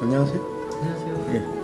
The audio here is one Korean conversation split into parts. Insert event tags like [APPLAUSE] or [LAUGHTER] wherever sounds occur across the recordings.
안녕하세요. 안녕하세요. 예.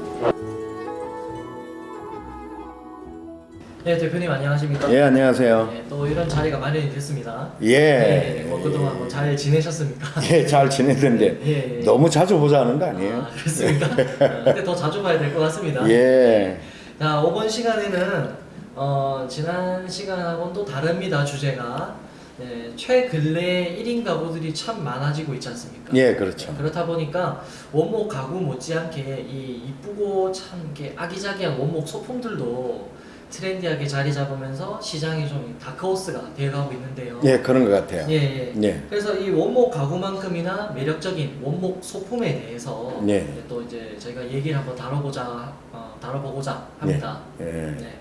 네, 대표님 안녕하십니까? 예, 안녕하세요. 네, 또 이런 자리가 마련이 됐습니다. 예. 네, 뭐 그동안 뭐 잘 지내셨습니까? [LAUGHS] 예, 잘 지냈는데 예, 예. 너무 자주 보자는 거 아니에요? 아, 그렇습니까? 어, 근데 더 자주 봐야 될 것 같습니다. 예. 자, 이번 시간에는 어, 지난 시간하고는 또 다릅니다. 주제가 네, 최근래 1인 가구들이 참 많아지고 있지 않습니까? 예, 그렇죠. 그렇다 보니까 원목 가구 못지않게 이 이쁘고 참 이렇게 아기자기한 원목 소품들도 트렌디하게 자리 잡으면서 시장이 좀 다크호스가 되어가고 있는데요. 예, 그런 것 같아요. 예, 예. 예. 그래서 이 원목 가구만큼이나 매력적인 원목 소품에 대해서 네. 또 이제 저희가 얘기를 한번 다뤄보자 어, 다뤄보고자 합니다. 예. 네.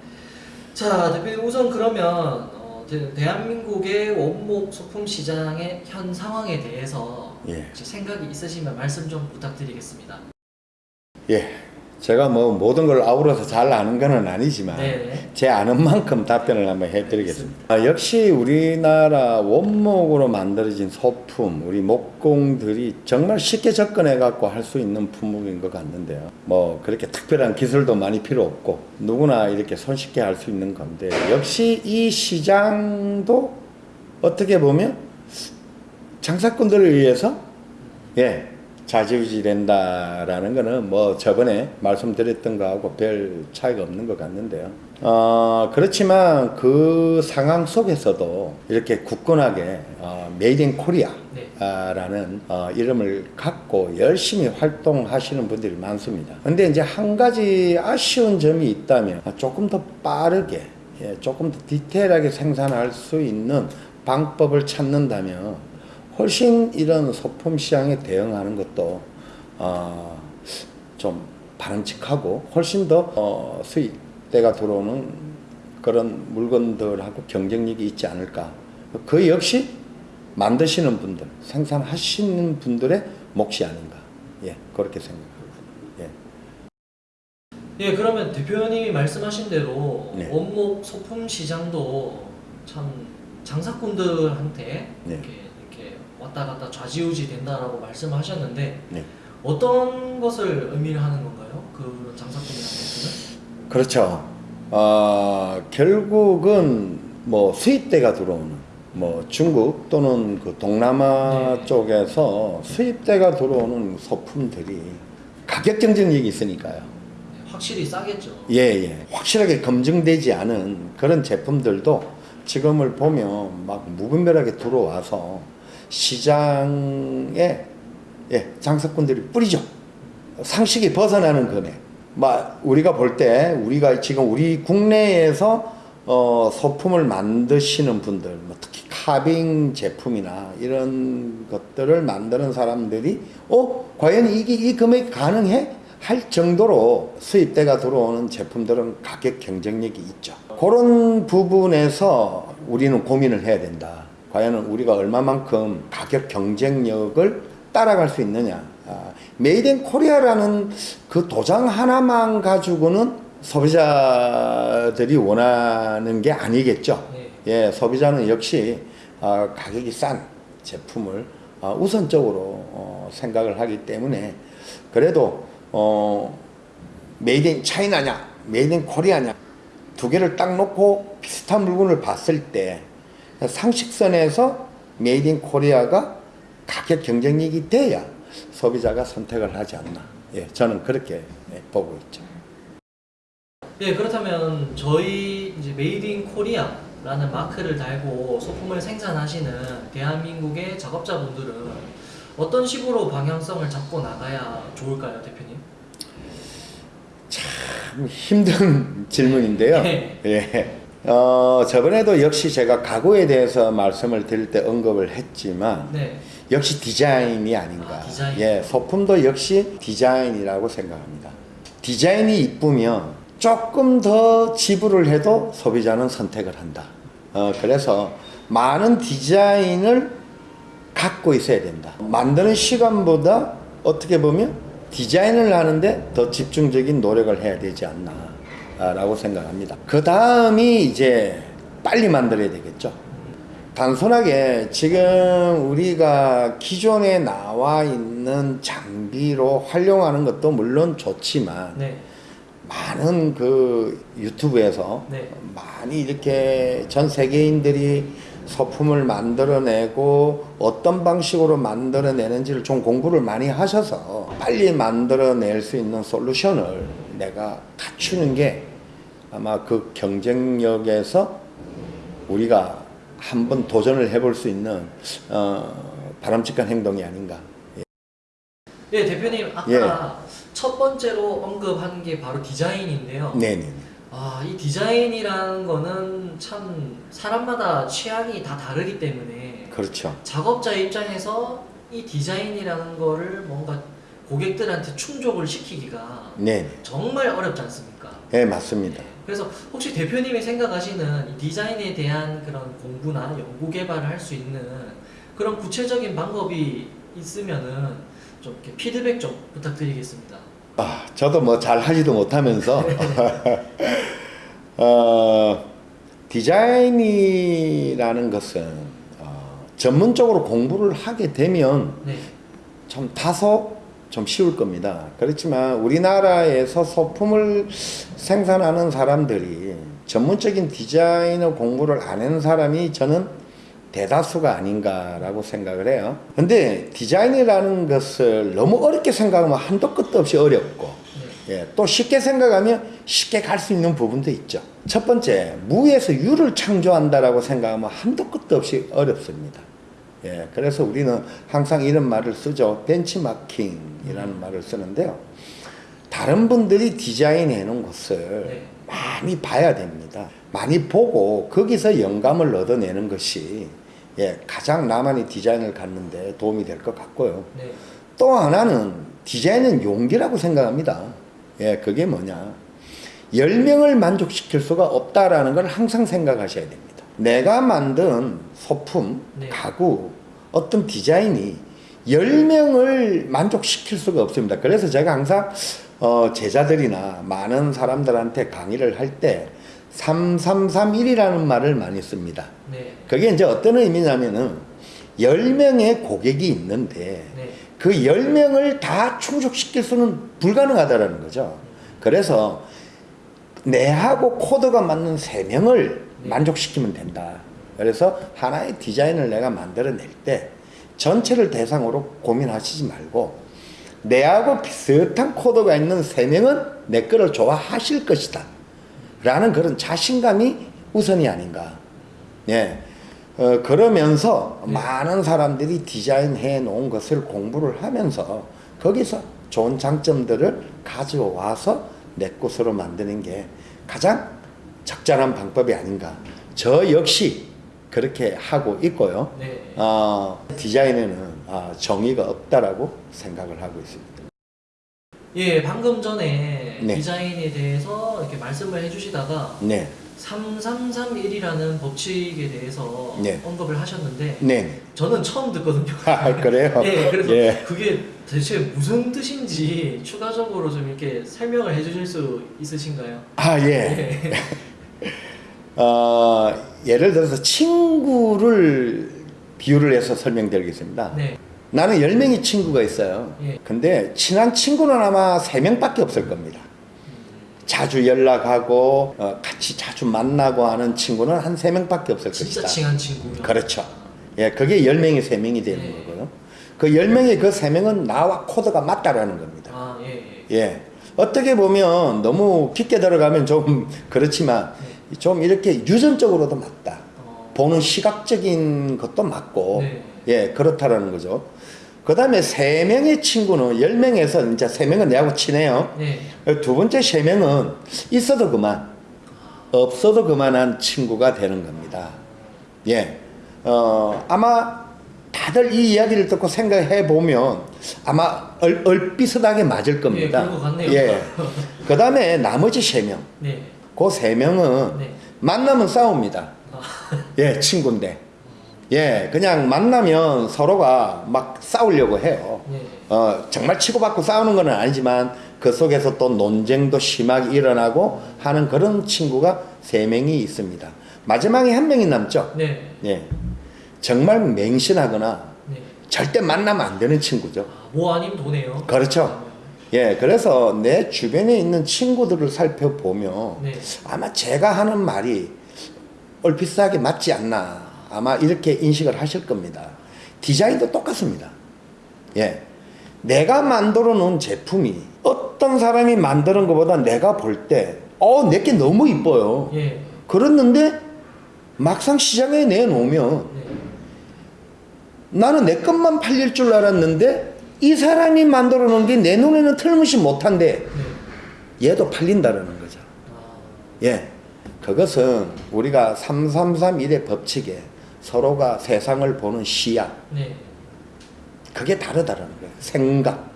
자, 대표님 우선 그러면 어, 대- 대한민국의 원목 소품 시장의 현 상황에 대해서 예. 생각이 있으시면 말씀 좀 부탁드리겠습니다. 예. 제가 뭐 모든 걸 아우러서 잘 아는 건 아니지만 네. 제 아는 만큼 답변을 한번 해드리겠습니다. 아, 역시 우리나라 원목으로 만들어진 소품, 우리 목공들이 정말 쉽게 접근해 갖고 할 수 있는 품목인 것 같는데요. 뭐 그렇게 특별한 기술도 많이 필요 없고 누구나 이렇게 손쉽게 할 수 있는 건데 역시 이 시장도 어떻게 보면 장사꾼들을 위해서 예 좌지우지 된다라는 거는 뭐 저번에 말씀드렸던 거하고 별 차이가 없는 것 같는데요. 어 그렇지만 그 상황 속에서도 이렇게 굳건하게 어, Made in Korea 네. 라는 어, 이름을 갖고 열심히 활동하시는 분들이 많습니다. 근데 이제 한 가지 아쉬운 점이 있다면 조금 더 빠르게 예, 조금 더 디테일하게 생산할 수 있는 방법을 찾는다면 훨씬 이런 소품 시장에 대응하는 것도 어, 좀 바람직하고 훨씬 더 어, 수익대가 들어오는 그런 물건들하고 경쟁력이 있지 않을까. 그 역시 만드시는 분들, 생산하시는 분들의 몫이 아닌가. 예, 그렇게 생각합니다. 예. 예, 그러면 대표님이 말씀하신 대로 네. 원목 소품 시장도 참 장사꾼들한테 네. 왔다 갔다 좌지우지 된다라고 말씀하셨는데 네. 어떤 것을 의미를 하는 건가요? 그 장사꾼들한테는? 그렇죠. 어, 결국은 뭐 수입대가 들어오는 뭐 중국 또는 그 동남아 네. 쪽에서 수입대가 들어오는 소품들이 가격 경쟁력이 있으니까요. 네, 확실히 싸겠죠. 예, 예. 확실하게 검증되지 않은 그런 제품들도 지금을 보면 막 무분별하게 들어와서 시장에 예, 장사꾼들이 뿌리죠. 상식이 벗어나는 금액. 막 우리가 볼 때 우리가 지금 우리 국내에서 어, 소품을 만드시는 분들, 뭐 특히 카빙 제품이나 이런 것들을 만드는 사람들이 어 과연 이게 이 금액이 가능해? 할 정도로 수입돼가 들어오는 제품들은 가격 경쟁력이 있죠. 그런 부분에서 우리는 고민을 해야 된다. 과연 우리가 얼마만큼 가격 경쟁력을 따라갈 수 있느냐. 아, Made in Korea라는 그 도장 하나만 가지고는 소비자들이 원하는 게 아니겠죠. 네. 예, 소비자는 역시 아, 가격이 싼 제품을 아, 우선적으로 어, 생각을 하기 때문에 그래도 어, made in China냐, made in Korea냐 두 개를 딱 놓고 비슷한 물건을 봤을 때 상식선에서 made in Korea가 가격 경쟁력이 돼야 소비자가 선택을 하지 않나. 예, 저는 그렇게 예, 보고 있죠. 예, 그렇다면 저희 이제 made in Korea라는 마크를 달고 소품을 생산하시는 대한민국의 작업자분들은 어떤 식으로 방향성을 잡고 나가야 좋을까요, 대표님? 참 힘든 [LAUGHS] 질문인데요. 네. 예. 어, 저번에도 역시 제가 가구에 대해서 말씀을 드릴 때 언급을 했지만 네. 역시 디자인이 아닌가. 아, 디자인. 예, 소품도 역시 디자인이라고 생각합니다. 디자인이 이쁘면 조금 더 지불을 해도 소비자는 선택을 한다. 어, 그래서 많은 디자인을 갖고 있어야 된다. 만드는 시간보다 어떻게 보면 디자인을 하는데 더 집중적인 노력을 해야 되지 않나. 라고 생각합니다. 그 다음이 이제 빨리 만들어야 되겠죠. 단순하게 지금 우리가 기존에 나와 있는 장비로 활용하는 것도 물론 좋지만 네. 많은 그 유튜브에서 네. 많이 이렇게 전 세계인들이 소품을 만들어내고 어떤 방식으로 만들어내는지를 좀 공부를 많이 하셔서 빨리 만들어낼 수 있는 솔루션을 내가 갖추는 게 아마 그 경쟁력에서 우리가 한번 도전을 해볼 수 있는 어, 바람직한 행동이 아닌가. 예, 대표님 아까 첫 번째로 언급한 게 바로 디자인인데요. 네네. 아, 이 디자인이라는 거는 참 사람마다 취향이 다 다르기 때문에 그렇죠. 작업자 입장에서 이 디자인이라는 거를 뭔가 고객들한테 충족을 시키기가 네네. 정말 어렵지 않습니까? 네 맞습니다. 그래서 혹시 대표님이 생각하시는 이 디자인에 대한 그런 공부나 연구 개발을 할 수 있는 그런 구체적인 방법이 있으면은 좀 이렇게 피드백 좀 부탁드리겠습니다. 아, 저도 뭐 잘 하지도 못하면서 [LAUGHS] 어, 디자인이라는 것은 어, 전문적으로 공부를 하게 되면 네, 좀 다소 좀 쉬울 겁니다. 그렇지만 우리나라에서 소품을 생산하는 사람들이 전문적인 디자이너 공부를 안 한 사람이 저는 대다수가 아닌가라고 생각을 해요. 근데 디자인이라는 것을 너무 어렵게 생각하면 한도 끝도 없이 어렵고 네, 예, 또 쉽게 생각하면 쉽게 갈 수 있는 부분도 있죠. 첫 번째, 무에서 유를 창조한다라고 생각하면 한도 끝도 없이 어렵습니다. 예, 그래서 우리는 항상 이런 말을 쓰죠. 벤치마킹이라는 말을 쓰는데요. 다른 분들이 디자인해 놓은 것을 네. 많이 봐야 됩니다. 많이 보고 거기서 영감을 얻어내는 것이 예, 가장 나만의 디자인을 갖는데 도움이 될 것 같고요. 네, 또 하나는 디자인은 용기라고 생각합니다. 예, 그게 뭐냐. 10명을 만족시킬 수가 없다라는 걸 항상 생각하셔야 됩니다. 내가 만든 소품, 네. 가구, 어떤 디자인이 10명을 만족시킬 수가 없습니다. 그래서 제가 항상 어, 제자들이나 많은 사람들한테 강의를 할 때 3331이라는 말을 많이 씁니다. 네, 그게 이제 어떤 의미냐면은 10명의 고객이 있는데 네, 그 10명을 다 충족시킬 수는 불가능하다라는 거죠. 그래서 내하고 코드가 맞는 3명을 네. 만족시키면 된다. 그래서 하나의 디자인을 내가 만들어낼 때 전체를 대상으로 고민하시지 말고 내하고 비슷한 코드가 있는 3명은 내 거를 좋아하실 것이다. 라는 그런 자신감이 우선이 아닌가. 예. 어, 그러면서 네. 많은 사람들이 디자인해 놓은 것을 공부를 하면서 거기서 좋은 장점들을 가져와서 내 것으로 만드는 게 가장 적절한 방법이 아닌가. 저 역시 그렇게 하고 있고요. 네. 어, 디자인에는 아, 정의가 없다라고 생각을 하고 있습니다. 예, 방금 전에 네. 디자인에 대해서 이렇게 말씀을 해주시다가 네, 3331이라는 법칙에 대해서 네. 언급을 하셨는데 네. 저는 처음 듣거든요. 아, 그래요? [LAUGHS] 예, 그래서 예. 그게 대체 무슨 뜻인지 추가적으로 좀 이렇게 설명을 해주실 수 있으신가요? 아, 예. [LAUGHS] 어, 예를 들어서 친구를 비유를 해서 설명드리겠습니다. 네, 나는 10명의 친구가 있어요. 예. 근데 친한 친구는 아마 3명밖에 없을 겁니다. 자주 연락하고 어, 같이 자주 만나고 하는 친구는 한 3명밖에 없을 진짜 것이다. 친한 친구요. 그렇죠. 예, 그게 10명이 3명이 되는 네. 거고요. 그 10명의 그 3명은 나와 코드가 맞다라는 겁니다. 아, 예, 예. 예. 어떻게 보면 너무 깊게 들어가면 좀 그렇지만 좀 이렇게 유전적으로도 맞다. 어, 보는 시각적인 것도 맞고 네. 예 그렇다라는 거죠. 그 다음에 세 명의 친구는 열 명에서 이제 세 명은 내하고 친해요. 네, 두 번째 세 명은 있어도 그만, 없어도 그만한 친구가 되는 겁니다. 예, 어 아마 다들 이 이야기를 듣고 생각해 보면 아마 얼, 얼비슷하게 맞을 겁니다. 예, 그런 것 같네요. 예. [LAUGHS] 그 다음에 나머지 세 명, 네, 그 세 명은 네. 만나면 싸웁니다. 아, [LAUGHS] 예, 친구인데. 예, 그냥 만나면 서로가 막 싸우려고 해요. 네, 어, 정말 치고받고 싸우는 건 아니지만 그 속에서 또 논쟁도 심하게 일어나고 하는 그런 친구가 세 명이 있습니다. 마지막에 한 명이 남죠. 네, 예. 정말 맹신하거나 네. 절대 만나면 안 되는 친구죠. 아, 뭐 아니면 도네요. 그렇죠. 예, 그래서 내 주변에 있는 친구들을 살펴보면 네. 아마 제가 하는 말이 얼핏하게 맞지 않나 아마 이렇게 인식을 하실 겁니다. 디자인도 똑같습니다. 예. 내가 만들어 놓은 제품이 어떤 사람이 만드는 것보다 내가 볼 때, 어, 내게 너무 이뻐요. 예. 그랬는데 막상 시장에 내놓으면 네. 나는 내 것만 팔릴 줄 알았는데 이 사람이 만들어 놓은 게 내 눈에는 틀림없이 못한데 네. 얘도 팔린다라는 거죠. 아, 예. 그것은 우리가 3331의 법칙에 서로가 세상을 보는 시야, 네. 그게 다르다라는 거예요. 생각.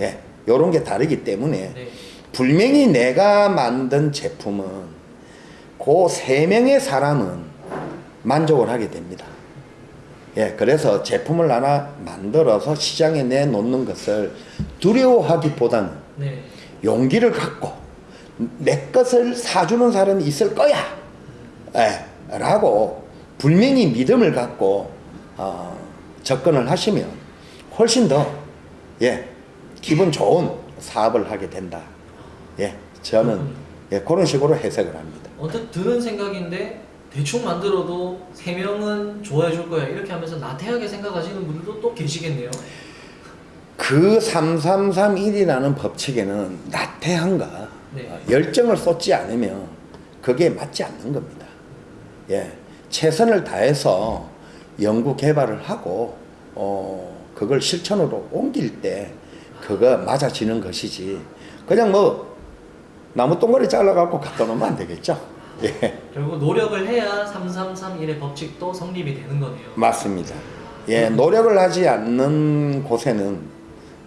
예. 요런 게 다르기 때문에 네. 분명히 내가 만든 제품은 그 세 명의 사람은 만족을 하게 됩니다. 예, 그래서 제품을 하나 만들어서 시장에 내놓는 것을 두려워하기보다는 네. 용기를 갖고 내 것을 사주는 사람이 있을 거야. 예, 라고 분명히 믿음을 갖고 어, 접근을 하시면 훨씬 더 예, 기분 좋은 사업을 하게 된다. 예, 저는 예, 그런 식으로 해석을 합니다. 언뜻 드는 생각인데 대충 만들어도 세 명은 좋아해 줄 거야 이렇게 하면서 나태하게 생각하시는 분들도 또 계시겠네요. 그 3331이라는 법칙에는 나태함과 네. 어, 열정을 쏟지 않으면 그게 맞지 않는 겁니다. 예, 최선을 다해서 연구 개발을 하고 어, 그걸 실천으로 옮길 때 그거 맞아지는 것이지. 그냥 뭐 나무 동거리 잘라갖고 갖다 놓으면 안 되겠죠. 예, 결국 노력을 해야 3331의 법칙도 성립이 되는 거네요. 맞습니다. 예, 노력을 하지 않는 곳에는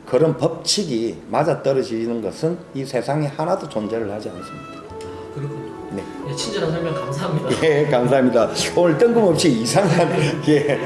그런 법칙이 맞아 떨어지는 것은 이 세상에 하나도 존재를 하지 않습니다. 아, 그렇군요. 네. 예, 친절한 설명 감사합니다. 예, 감사합니다. 오늘 뜬금없이 이상한 예,